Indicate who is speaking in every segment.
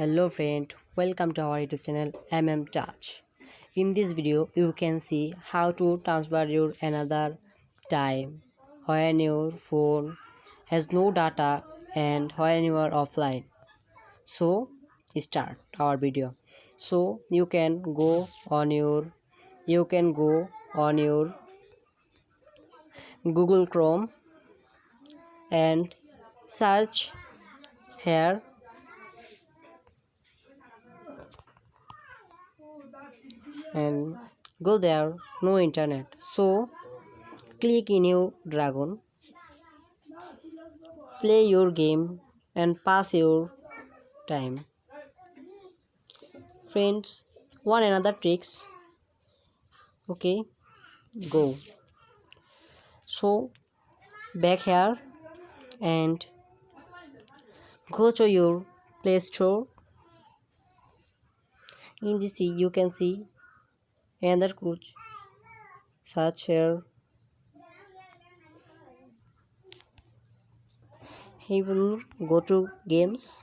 Speaker 1: hello friend welcome to our youtube channel mm touch. In this video you can see how to transfer your another time when your phone has no data and when you are offline. So start our video. So you can go on your you can go on your google chrome and search here and go there no internet. So click in your dragon play your game and pass your time. Friends one another tricks. Okay go. So back here and go to your play store in this you can see. Another coach. Search here he will go to games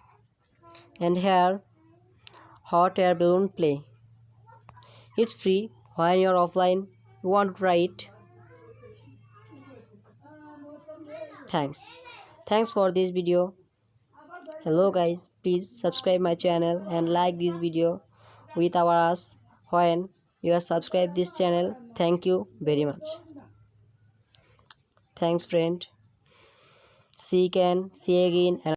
Speaker 1: and here hot air balloon play. It's free. When you're offline? You want to try it? Thanks. Thanks for this video. Hello guys. Please subscribe my channel and like this video with our us when you are subscribe this channel thank you very much thanks friend see can see again